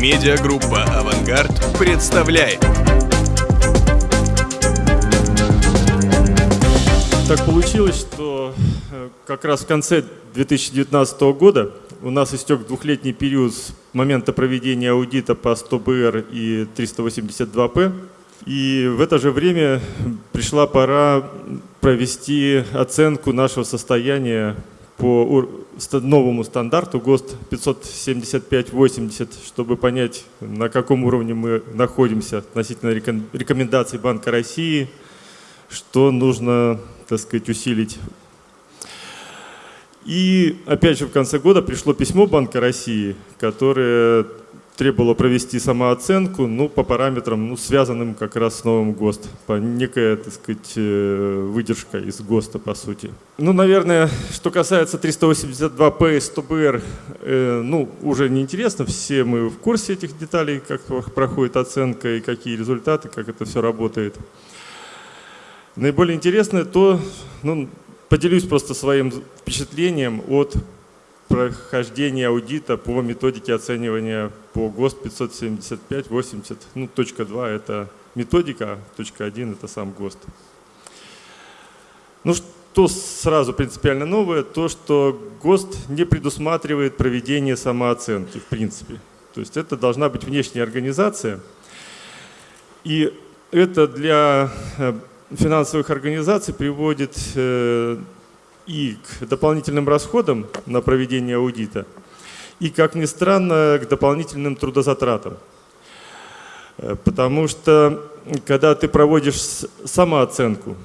Медиагруппа «Авангард» представляет. Так получилось, что э, как раз в конце 2019 года у нас истек двухлетний период с момента проведения аудита по 100БР и 382П. И в это же время пришла пора провести оценку нашего состояния по новому стандарту ГОСТ 575-80, чтобы понять, на каком уровне мы находимся относительно рекомендаций Банка России, что нужно, так сказать, усилить. И опять же в конце года пришло письмо Банка России, которое требовало провести самооценку ну, по параметрам, ну, связанным как раз с новым ГОСТ, по некая, так сказать, э, выдержка из ГОСТа, по сути. Ну, наверное, что касается 382П и 100БР, э, ну, уже неинтересно, все мы в курсе этих деталей, как проходит оценка и какие результаты, как это все работает. Наиболее интересное то, ну, поделюсь просто своим впечатлением от прохождения аудита по методике оценивания по ГОСТ 575-80. Ну, точка 2 – это методика, точка 1 – это сам ГОСТ. Ну, что сразу принципиально новое? То, что ГОСТ не предусматривает проведение самооценки, в принципе. То есть это должна быть внешняя организация. И это для э, финансовых организаций приводит э, и к дополнительным расходам на проведение аудита, и, как ни странно, к дополнительным трудозатратам. Э, потому что, когда ты проводишь самооценку,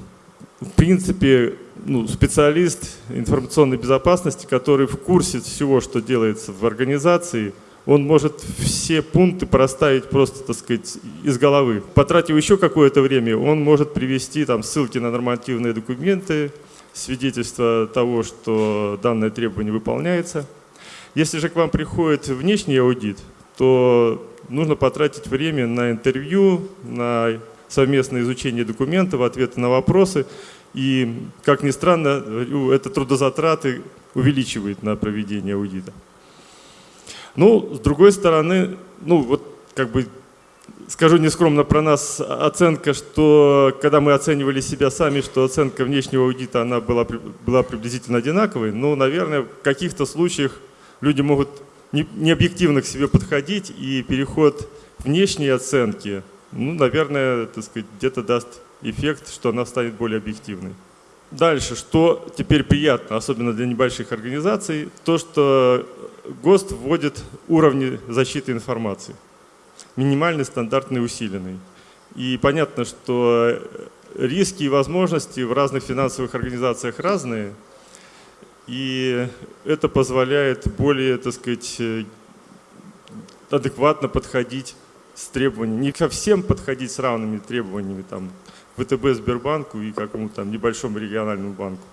в принципе, ну, специалист информационной безопасности, который в курсе всего, что делается в организации, он может все пункты проставить просто, так сказать, из головы. Потратив еще какое-то время, он может привести там ссылки на нормативные документы, свидетельство того, что данное требование выполняется. Если же к вам приходит внешний аудит, то нужно потратить время на интервью, на совместное изучение документов, ответы на вопросы. И, как ни странно, это трудозатраты увеличивает на проведение аудита. Ну, с другой стороны, ну вот как бы Скажу нескромно про нас оценка, что когда мы оценивали себя сами, что оценка внешнего аудита она была, была приблизительно одинаковой, но, наверное, в каких-то случаях люди могут не, не объективно к себе подходить, и переход внешней оценки, ну, наверное, так где-то даст эффект, что она станет более объективной. Дальше, что теперь приятно, особенно для небольших организаций, то, что ГОСТ вводит уровни защиты информации минимальный, стандартный, усиленный. И понятно, что риски и возможности в разных финансовых организациях разные, и это позволяет более, так сказать, адекватно подходить с требованиями, не ко всем подходить с равными требованиями, там, ВТБ, Сбербанку и какому-то небольшому региональному банку.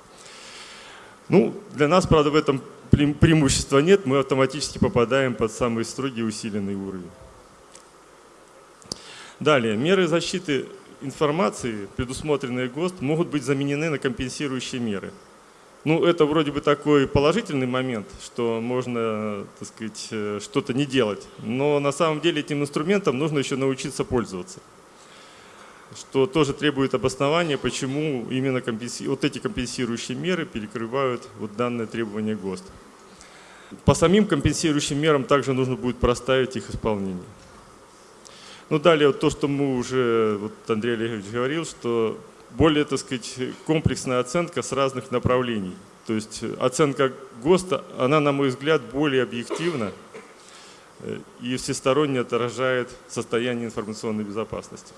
Ну, для нас, правда, в этом преимущества нет, мы автоматически попадаем под самый строгий усиленный уровень. Далее, меры защиты информации, предусмотренные ГОСТ, могут быть заменены на компенсирующие меры. Ну, это вроде бы такой положительный момент, что можно, так сказать, э, что-то не делать. Но на самом деле этим инструментом нужно еще научиться пользоваться. Что тоже требует обоснования, почему именно компенси... вот эти компенсирующие меры перекрывают вот данное требование ГОСТ. По самим компенсирующим мерам также нужно будет проставить их исполнение. Ну, далее вот то, что мы уже, вот Андрей Олегович говорил, что более, так сказать, комплексная оценка с разных направлений. То есть оценка ГОСТа, она, на мой взгляд, более объективна э, и всесторонне отражает состояние информационной безопасности.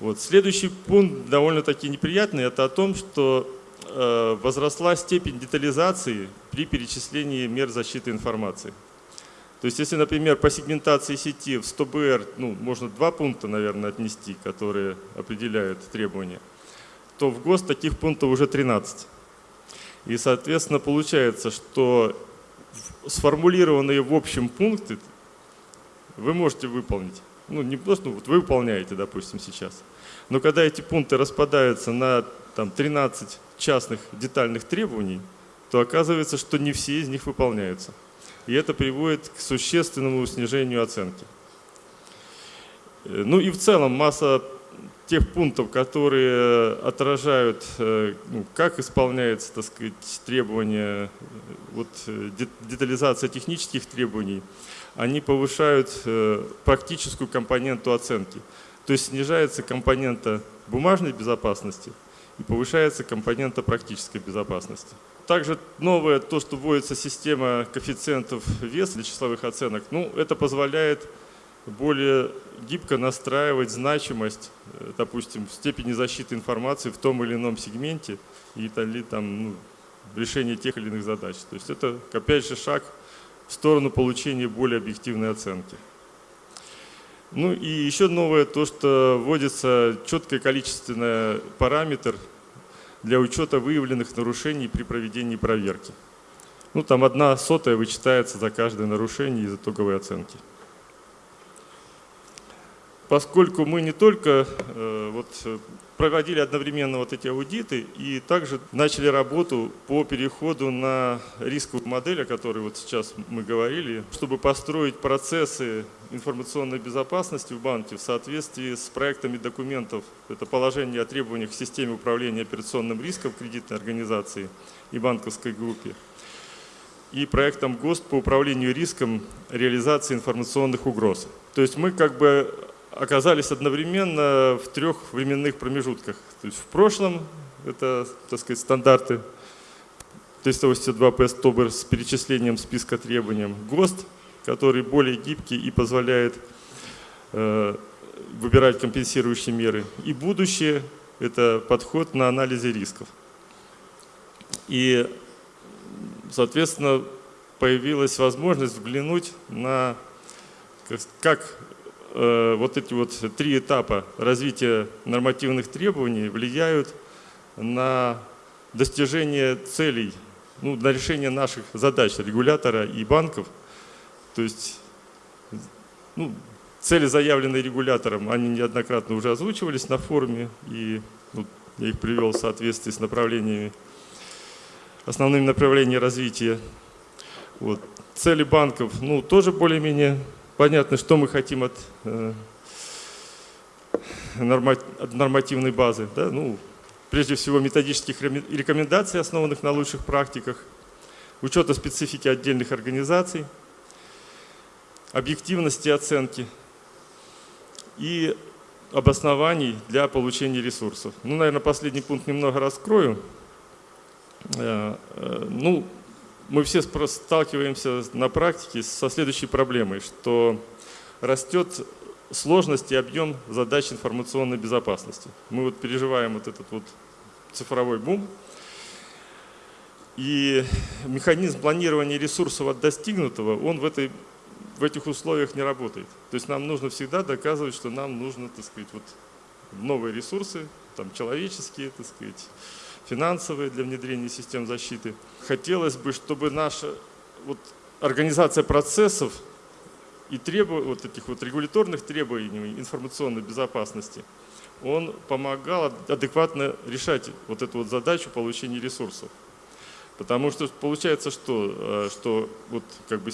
Вот. Следующий пункт довольно-таки неприятный, это о том, что э, возросла степень детализации при перечислении мер защиты информации. То есть, если, например, по сегментации сети в 100 БР, ну, можно два пункта, наверное, отнести, которые определяют требования, то в ГОСТ таких пунктов уже 13. И, соответственно, получается, что сформулированные в общем пункты вы можете выполнить. Ну, не просто, ну, вот вы выполняете, допустим, сейчас. Но когда эти пункты распадаются на там, 13 частных детальных требований, то оказывается, что не все из них выполняются. И это приводит к существенному снижению оценки. Э, ну и в целом масса тех пунктов, которые отражают, э, ну, как исполняется, так сказать, требования, вот, детализация технических требований, они повышают практическую компоненту оценки. То есть снижается компонента бумажной безопасности и повышается компонента практической безопасности. Также новое, то, что вводится система коэффициентов веса для числовых оценок, ну, это позволяет более гибко настраивать значимость, э, допустим, степени защиты информации в том или ином сегменте и там, ну, решение тех или иных задач. То есть это, опять же, шаг в сторону получения более объективной оценки. Ну и еще новое то, что вводится четкий количественный параметр для учета выявленных нарушений при проведении проверки. Ну там одна сотая вычитается за каждое нарушение из итоговой оценки поскольку мы не только э, вот, проводили одновременно вот эти аудиты и также начали работу по переходу на рисковую модель, о которой вот сейчас мы говорили, чтобы построить процессы информационной безопасности в банке в соответствии с проектами документов. Это положение о требованиях к системе управления операционным риском кредитной организации и банковской группе и проектом ГОСТ по управлению риском реализации информационных угроз. То есть мы как бы оказались одновременно в трех временных промежутках. То есть в прошлом, это, так сказать, стандарты 382 PS ТОБР с перечислением списка требований. ГОСТ, который более гибкий и позволяет э, выбирать компенсирующие меры. И будущее – это подход на анализе рисков. И, соответственно, появилась возможность взглянуть на как вот эти вот три этапа развития нормативных требований влияют на достижение целей, ну, на решение наших задач регулятора и банков. То есть ну, цели, заявленные регулятором, они неоднократно уже озвучивались на форуме, и ну, я их привел в соответствии с направлениями, основными направлениями развития. Вот. Цели банков ну, тоже более-менее понятно, что мы хотим от, э, от нормативной базы. Да? Ну, прежде всего методических рекомендаций, основанных на лучших практиках, учета специфики отдельных организаций, объективности оценки и обоснований для получения ресурсов. Ну, наверное, последний пункт немного раскрою. Э, э, ну, мы все сталкиваемся на практике со следующей проблемой, что растет сложность и объем задач информационной безопасности. Мы вот переживаем вот этот вот цифровой бум, и механизм планирования ресурсов от достигнутого, он в, этой, в этих условиях не работает. То есть нам нужно всегда доказывать, что нам нужно, так сказать, вот новые ресурсы, там человеческие, так сказать, финансовые для внедрения систем защиты. Хотелось бы, чтобы наша вот, организация процессов и требов... вот этих вот регуляторных требований информационной безопасности, он помогал адекватно решать вот эту вот задачу получения ресурсов. Потому что получается, что, э, что вот как бы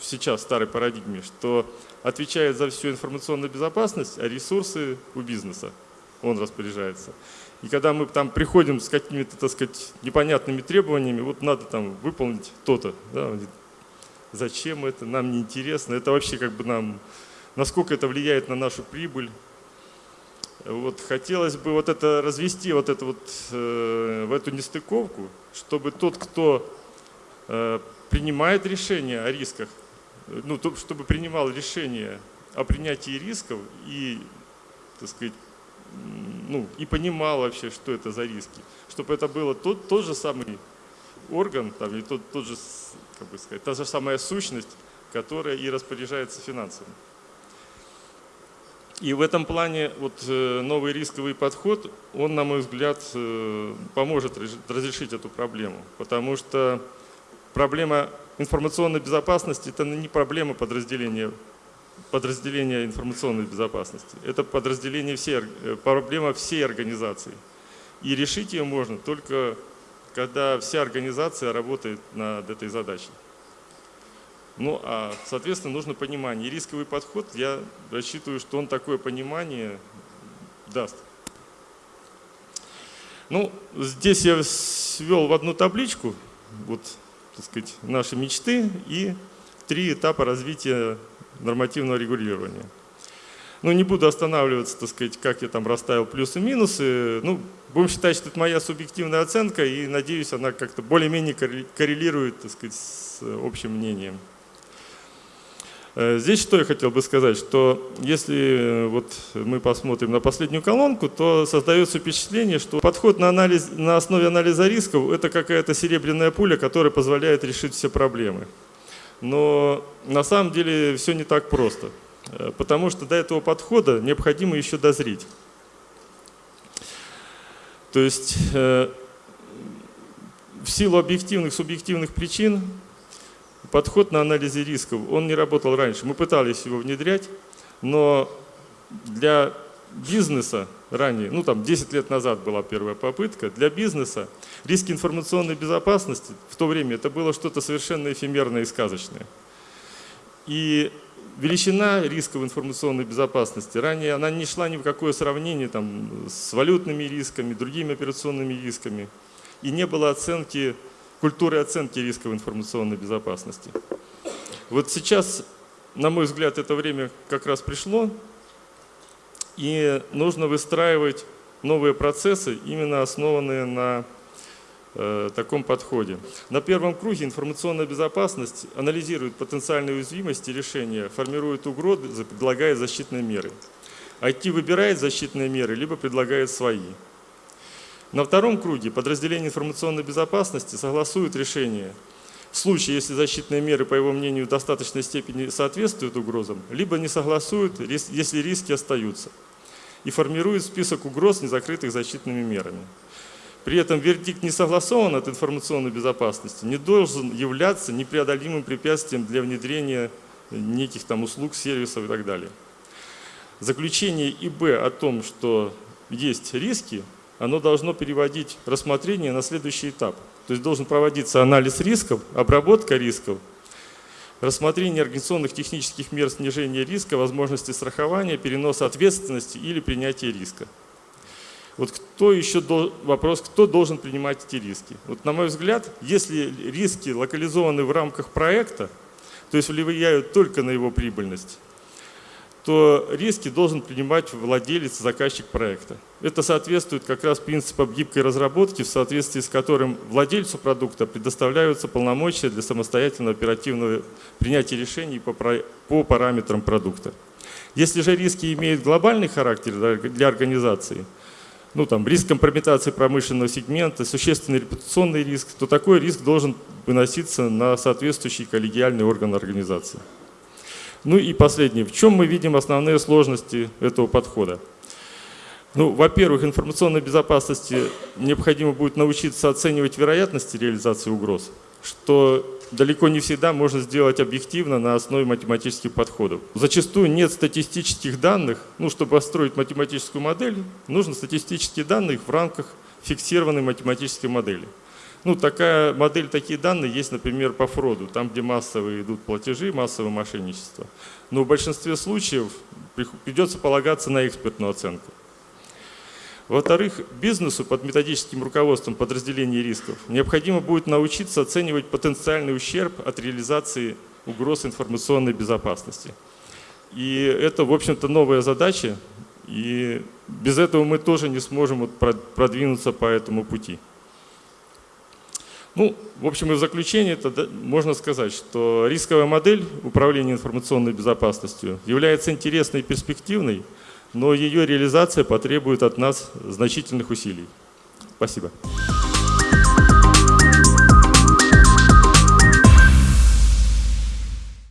сейчас в старой парадигме, что отвечает за всю информационную безопасность, а ресурсы у бизнеса он распоряжается. И когда мы там приходим с какими-то, так сказать, непонятными требованиями, вот надо там выполнить то-то, да, зачем это, нам не интересно, это вообще как бы нам, насколько это влияет на нашу прибыль. Вот хотелось бы вот это развести, вот это вот э, в эту нестыковку, чтобы тот, кто э, принимает решение о рисках, ну, то, чтобы принимал решение о принятии рисков и, так сказать, ну, и понимал вообще, что это за риски. Чтобы это было тот, тот же самый орган, там, и тот, тот же, как бы сказать, та же самая сущность, которая и распоряжается финансами. И в этом плане вот э, новый рисковый подход, он, на мой взгляд, э, поможет разрешить эту проблему. Потому что проблема информационной безопасности – это не проблема подразделения подразделение информационной безопасности. Это подразделение всей, э, проблема всей организации. И решить ее можно только когда вся организация работает над этой задачей. Ну, а, соответственно, нужно понимание. Рисковый подход, я рассчитываю, что он такое понимание даст. Ну, здесь я свел в одну табличку, вот, так сказать, наши мечты и три этапа развития нормативного регулирования. Ну, не буду останавливаться, так сказать, как я там расставил плюсы и минусы. Ну, будем считать, что это моя субъективная оценка, и надеюсь, она как-то более-менее коррелирует, так сказать, с общим мнением. Э, здесь что я хотел бы сказать, что если э, вот мы посмотрим на последнюю колонку, то создается впечатление, что подход на, анализ, на основе анализа рисков – это какая-то серебряная пуля, которая позволяет решить все проблемы. Но на самом деле все не так просто, э, потому что до этого подхода необходимо еще дозреть. То есть в силу объективных, субъективных причин подход на анализе рисков, он не работал раньше. Мы пытались его внедрять, но для бизнеса ранее, ну там 10 лет назад была первая попытка, для бизнеса риски информационной безопасности в то время это было что-то совершенно эфемерное и сказочное. И величина рисков информационной безопасности ранее она не шла ни в какое сравнение там, с валютными рисками, другими операционными рисками. И не было оценки культуры оценки рисков информационной безопасности. Вот сейчас, на мой взгляд, это время как раз пришло, и нужно выстраивать новые процессы, именно основанные на э, таком подходе. На первом круге информационная безопасность анализирует потенциальные уязвимости решения, формирует угрозы, предлагает защитные меры. IT выбирает защитные меры, либо предлагает свои. На втором круге подразделение информационной безопасности согласует решение в случае, если защитные меры, по его мнению, в достаточной степени соответствуют угрозам, либо не согласуют, если риски остаются, и формирует список угроз, не закрытых защитными мерами. При этом вердикт не согласован от информационной безопасности, не должен являться непреодолимым препятствием для внедрения неких там услуг, сервисов и так далее. Заключение ИБ о том, что есть риски, оно должно переводить рассмотрение на следующий этап. То есть должен проводиться анализ рисков, обработка рисков, рассмотрение организационных технических мер снижения риска, возможности страхования, переноса ответственности или принятия риска. Вот кто еще, вопрос, кто должен принимать эти риски? Вот на мой взгляд, если риски локализованы в рамках проекта, то есть влияют только на его прибыльность, то риски должен принимать владелец, заказчик проекта. Это соответствует как раз принципам гибкой разработки, в соответствии с которым владельцу продукта предоставляются полномочия для самостоятельного оперативного принятия решений по, параметрам продукта. Если же риски имеют глобальный характер для организации, ну там риск компрометации промышленного сегмента, существенный репутационный риск, то такой риск должен выноситься на соответствующий коллегиальный орган организации. Ну и последнее. В чем мы видим основные сложности этого подхода? Ну, во-первых, информационной безопасности необходимо будет научиться оценивать вероятности реализации угроз, что далеко не всегда можно сделать объективно на основе математических подходов. Зачастую нет статистических данных, ну, чтобы построить математическую модель, нужно статистические данные в рамках фиксированной математической модели. Ну, такая модель, такие данные есть, например, по фроду, там, где массовые идут платежи, массовое мошенничество. Но в большинстве случаев придется полагаться на экспертную оценку. Во-вторых, бизнесу под методическим руководством подразделения рисков необходимо будет научиться оценивать потенциальный ущерб от реализации угроз информационной безопасности. И это, в общем-то, новая задача, и без этого мы тоже не сможем продвинуться по этому пути. Ну, в общем, и в заключение это можно сказать, что рисковая модель управления информационной безопасностью является интересной и перспективной, но ее реализация потребует от нас значительных усилий. Спасибо.